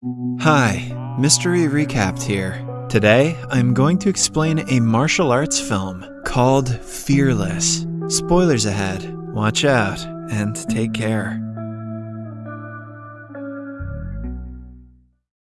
Hi, Mystery Recapped here. Today, I'm going to explain a martial arts film called Fearless. Spoilers ahead. Watch out and take care.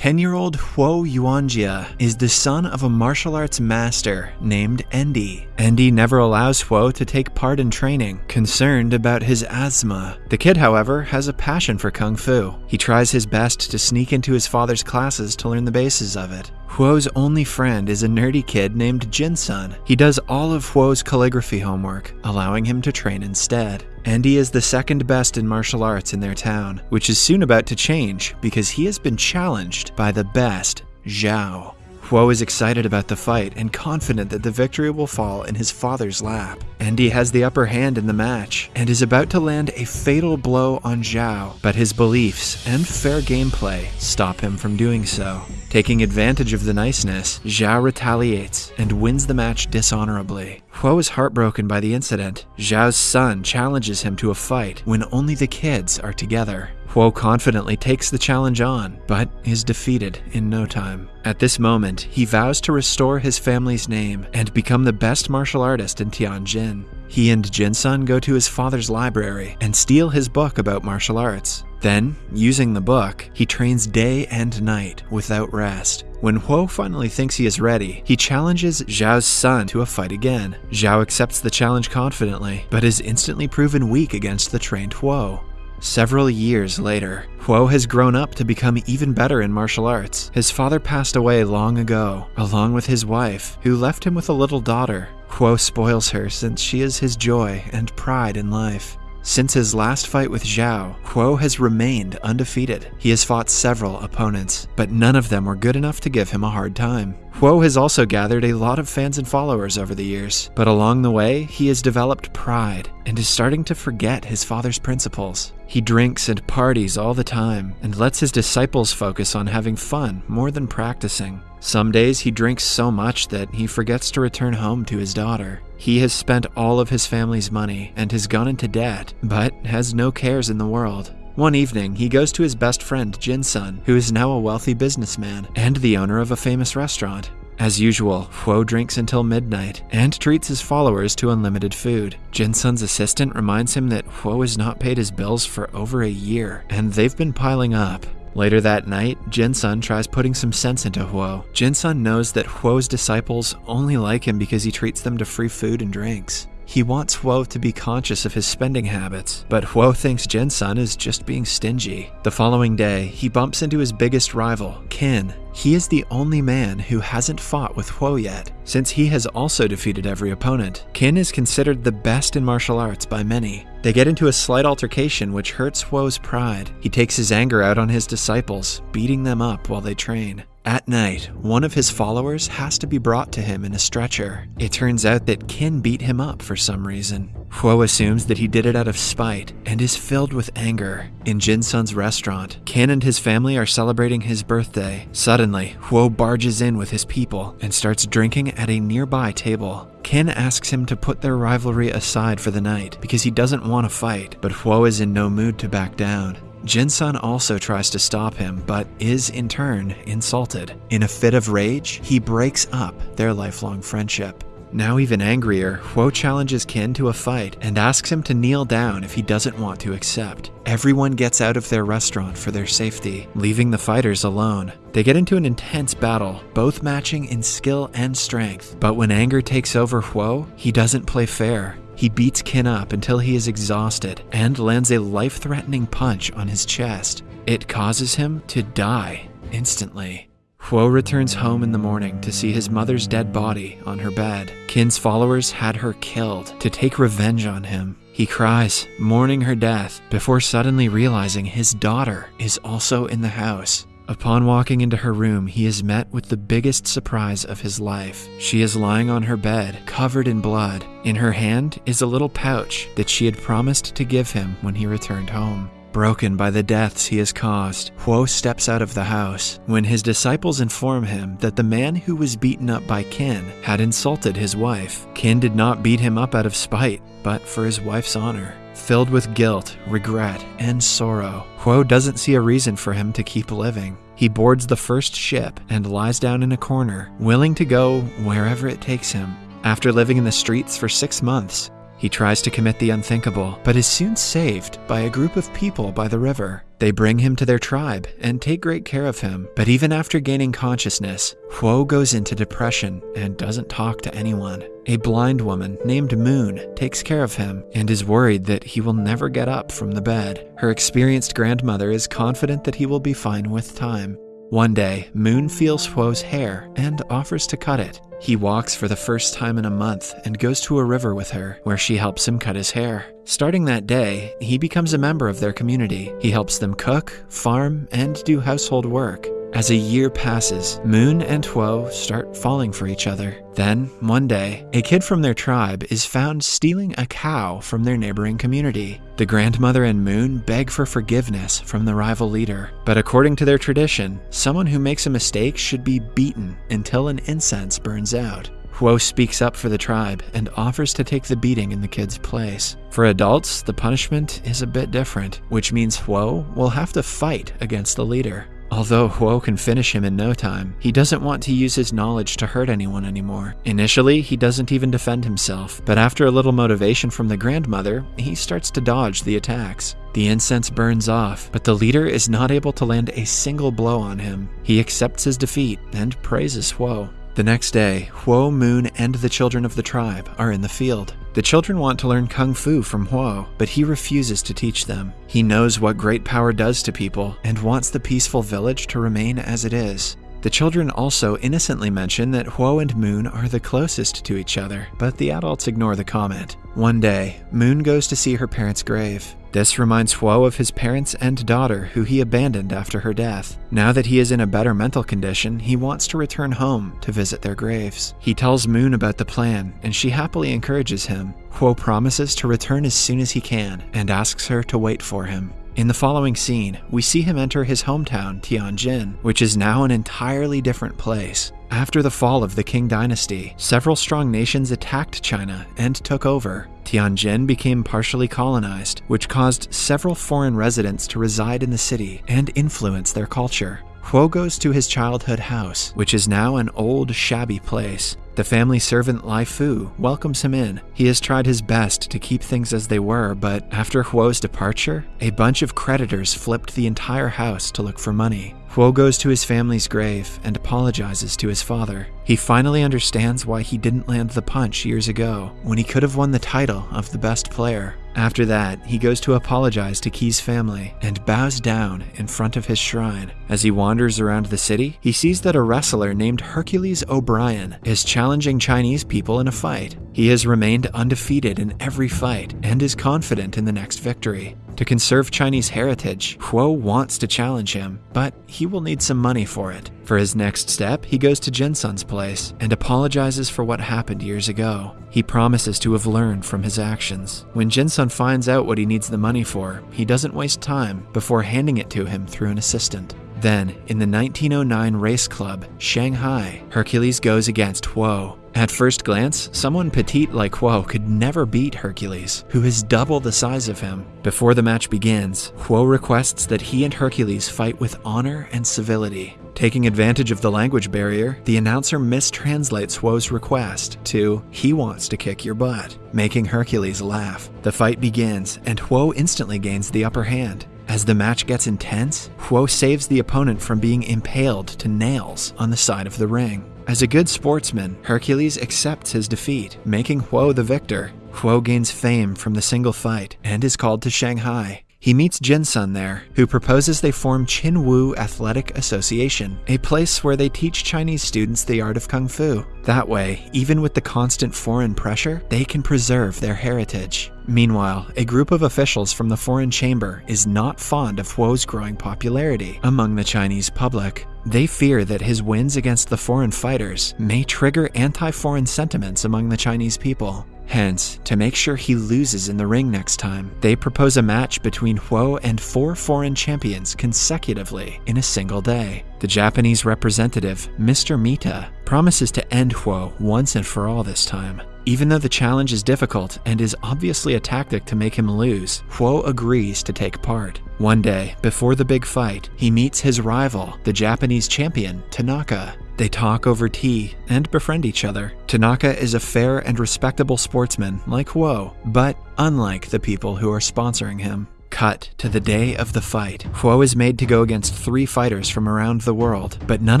10 year old Huo Yuanjia is the son of a martial arts master named Endi. Endi never allows Huo to take part in training, concerned about his asthma. The kid, however, has a passion for kung fu. He tries his best to sneak into his father's classes to learn the bases of it. Huo's only friend is a nerdy kid named Jinsun. He does all of Huo's calligraphy homework, allowing him to train instead. And he is the second best in martial arts in their town, which is soon about to change because he has been challenged by the best, Zhao. Huo is excited about the fight and confident that the victory will fall in his father's lap. Endi has the upper hand in the match and is about to land a fatal blow on Zhao, but his beliefs and fair gameplay stop him from doing so. Taking advantage of the niceness, Zhao retaliates and wins the match dishonorably. Huo is heartbroken by the incident. Zhao's son challenges him to a fight when only the kids are together. Huo confidently takes the challenge on, but is defeated in no time. At this moment, he vows to restore his family's name and become the best martial artist in Tianjin. He and Jinsun go to his father's library and steal his book about martial arts. Then, using the book, he trains day and night without rest. When Huo finally thinks he is ready, he challenges Zhao's son to a fight again. Zhao accepts the challenge confidently, but is instantly proven weak against the trained Huo. Several years later, Huo has grown up to become even better in martial arts. His father passed away long ago, along with his wife, who left him with a little daughter. Huo spoils her since she is his joy and pride in life. Since his last fight with Zhao, Huo has remained undefeated. He has fought several opponents, but none of them were good enough to give him a hard time. Huo has also gathered a lot of fans and followers over the years, but along the way, he has developed pride and is starting to forget his father's principles. He drinks and parties all the time and lets his disciples focus on having fun more than practicing. Some days he drinks so much that he forgets to return home to his daughter. He has spent all of his family's money and has gone into debt, but has no cares in the world. One evening, he goes to his best friend, Jinsun, who is now a wealthy businessman and the owner of a famous restaurant. As usual, Huo drinks until midnight and treats his followers to unlimited food. Jinsun's assistant reminds him that Huo has not paid his bills for over a year, and they've been piling up. Later that night, Jinsun tries putting some sense into Huo. Jinsun knows that Huo's disciples only like him because he treats them to free food and drinks. He wants Huo to be conscious of his spending habits, but Huo thinks Jinsun is just being stingy. The following day, he bumps into his biggest rival, Qin. He is the only man who hasn't fought with Huo yet, since he has also defeated every opponent. Qin is considered the best in martial arts by many. They get into a slight altercation which hurts Huo's pride. He takes his anger out on his disciples, beating them up while they train. At night, one of his followers has to be brought to him in a stretcher. It turns out that Qin beat him up for some reason. Huo assumes that he did it out of spite and is filled with anger. In Jinsun's restaurant, Qin and his family are celebrating his birthday. Suddenly, Huo barges in with his people and starts drinking at a nearby table. Qin asks him to put their rivalry aside for the night because he doesn't want to fight, but Huo is in no mood to back down. Jinsun also tries to stop him, but is in turn insulted. In a fit of rage, he breaks up their lifelong friendship. Now even angrier, Huo challenges Qin to a fight and asks him to kneel down if he doesn't want to accept. Everyone gets out of their restaurant for their safety, leaving the fighters alone. They get into an intense battle, both matching in skill and strength. But when anger takes over Huo, he doesn't play fair. He beats Kin up until he is exhausted and lands a life threatening punch on his chest. It causes him to die instantly. Huo returns home in the morning to see his mother's dead body on her bed. Kin's followers had her killed to take revenge on him. He cries, mourning her death, before suddenly realizing his daughter is also in the house. Upon walking into her room, he is met with the biggest surprise of his life. She is lying on her bed, covered in blood. In her hand is a little pouch that she had promised to give him when he returned home. Broken by the deaths he has caused, Huo steps out of the house when his disciples inform him that the man who was beaten up by Qin had insulted his wife. Qin did not beat him up out of spite, but for his wife's honor. Filled with guilt, regret, and sorrow, Huo doesn't see a reason for him to keep living. He boards the first ship and lies down in a corner, willing to go wherever it takes him. After living in the streets for six months, he tries to commit the unthinkable, but is soon saved by a group of people by the river. They bring him to their tribe and take great care of him, but even after gaining consciousness, Huo goes into depression and doesn't talk to anyone. A blind woman named Moon takes care of him and is worried that he will never get up from the bed. Her experienced grandmother is confident that he will be fine with time. One day, Moon feels Huo's hair and offers to cut it. He walks for the first time in a month and goes to a river with her, where she helps him cut his hair. Starting that day, he becomes a member of their community. He helps them cook, farm, and do household work. As a year passes, Moon and Huo start falling for each other. Then, one day, a kid from their tribe is found stealing a cow from their neighboring community. The grandmother and Moon beg for forgiveness from the rival leader, but according to their tradition, someone who makes a mistake should be beaten until an incense burns out. Huo speaks up for the tribe and offers to take the beating in the kid's place. For adults, the punishment is a bit different, which means Huo will have to fight against the leader. Although Huo can finish him in no time, he doesn't want to use his knowledge to hurt anyone anymore. Initially, he doesn't even defend himself, but after a little motivation from the grandmother, he starts to dodge the attacks. The incense burns off, but the leader is not able to land a single blow on him. He accepts his defeat and praises Huo. The next day, Huo, Moon, and the children of the tribe are in the field. The children want to learn Kung Fu from Huo, but he refuses to teach them. He knows what great power does to people and wants the peaceful village to remain as it is. The children also innocently mention that Huo and Moon are the closest to each other, but the adults ignore the comment. One day, Moon goes to see her parents' grave. This reminds Huo of his parents and daughter, who he abandoned after her death. Now that he is in a better mental condition, he wants to return home to visit their graves. He tells Moon about the plan, and she happily encourages him. Huo promises to return as soon as he can and asks her to wait for him. In the following scene, we see him enter his hometown, Tianjin, which is now an entirely different place. After the fall of the Qing dynasty, several strong nations attacked China and took over. Tianjin became partially colonized, which caused several foreign residents to reside in the city and influence their culture. Huo goes to his childhood house, which is now an old, shabby place. The family servant Lai Fu welcomes him in. He has tried his best to keep things as they were, but after Huo's departure, a bunch of creditors flipped the entire house to look for money. Huo goes to his family's grave and apologizes to his father. He finally understands why he didn't land the punch years ago, when he could have won the title of the best player. After that, he goes to apologize to Qi's family and bows down in front of his shrine. As he wanders around the city, he sees that a wrestler named Hercules O'Brien is challenging Chinese people in a fight. He has remained undefeated in every fight and is confident in the next victory. To conserve Chinese heritage, Huo wants to challenge him, but he will need some money for it. For his next step, he goes to Jinsun's place and apologizes for what happened years ago. He promises to have learned from his actions. When Jinsun finds out what he needs the money for, he doesn't waste time before handing it to him through an assistant. Then, in the 1909 race club, Shanghai, Hercules goes against Huo. At first glance, someone petite like Huo could never beat Hercules, who is double the size of him. Before the match begins, Huo requests that he and Hercules fight with honor and civility. Taking advantage of the language barrier, the announcer mistranslates Huo's request to, he wants to kick your butt, making Hercules laugh. The fight begins, and Huo instantly gains the upper hand. As the match gets intense, Huo saves the opponent from being impaled to nails on the side of the ring. As a good sportsman, Hercules accepts his defeat, making Huo the victor. Huo gains fame from the single fight and is called to Shanghai. He meets Jinsun there, who proposes they form Chin Wu Athletic Association, a place where they teach Chinese students the art of Kung Fu. That way, even with the constant foreign pressure, they can preserve their heritage. Meanwhile, a group of officials from the foreign chamber is not fond of Huo's growing popularity among the Chinese public. They fear that his wins against the foreign fighters may trigger anti foreign sentiments among the Chinese people. Hence, to make sure he loses in the ring next time, they propose a match between Huo and four foreign champions consecutively in a single day. The Japanese representative, Mr. Mita, promises to end Huo once and for all this time. Even though the challenge is difficult and is obviously a tactic to make him lose, Huo agrees to take part. One day, before the big fight, he meets his rival, the Japanese champion, Tanaka. They talk over tea and befriend each other. Tanaka is a fair and respectable sportsman like Huo, but unlike the people who are sponsoring him. Cut to the day of the fight. Huo is made to go against three fighters from around the world, but none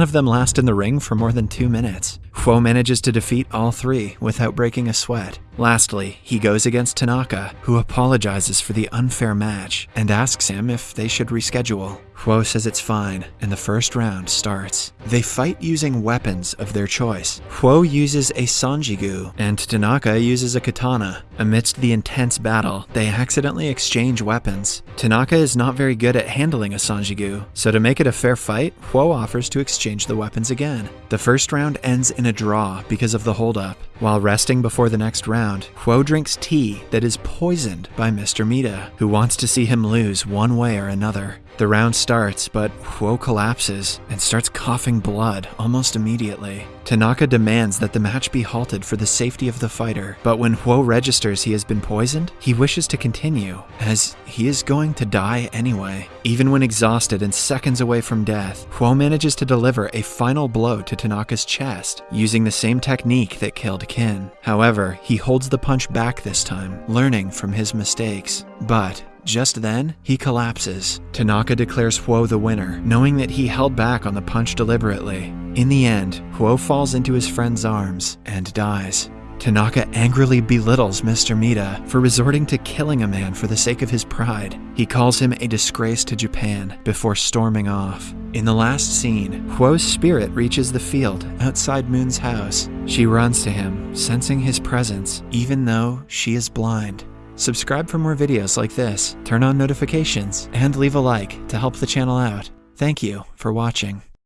of them last in the ring for more than two minutes. Huo manages to defeat all three without breaking a sweat. Lastly, he goes against Tanaka, who apologizes for the unfair match and asks him if they should reschedule. Huo says it's fine, and the first round starts. They fight using weapons of their choice. Huo uses a Sanjigu, and Tanaka uses a katana. Amidst the intense battle, they accidentally exchange weapons. Tanaka is not very good at handling a Sanjigu, so to make it a fair fight, Huo offers to exchange the weapons again. The first round ends in a draw because of the holdup. While resting before the next round, Huo drinks tea that is poisoned by Mr. Mita, who wants to see him lose one way or another. The round starts, but Huo collapses and starts coughing blood almost immediately. Tanaka demands that the match be halted for the safety of the fighter, but when Huo registers he has been poisoned, he wishes to continue, as he is going to die anyway. Even when exhausted and seconds away from death, Huo manages to deliver a final blow to Tanaka's chest, using the same technique that killed Kin. However, he holds the punch back this time, learning from his mistakes. But just then, he collapses. Tanaka declares Huo the winner, knowing that he held back on the punch deliberately. In the end, Huo falls into his friend's arms and dies. Tanaka angrily belittles Mr. Mita for resorting to killing a man for the sake of his pride. He calls him a disgrace to Japan before storming off. In the last scene, Huo's spirit reaches the field outside Moon's house. She runs to him, sensing his presence, even though she is blind. Subscribe for more videos like this, turn on notifications, and leave a like to help the channel out. Thank you for watching.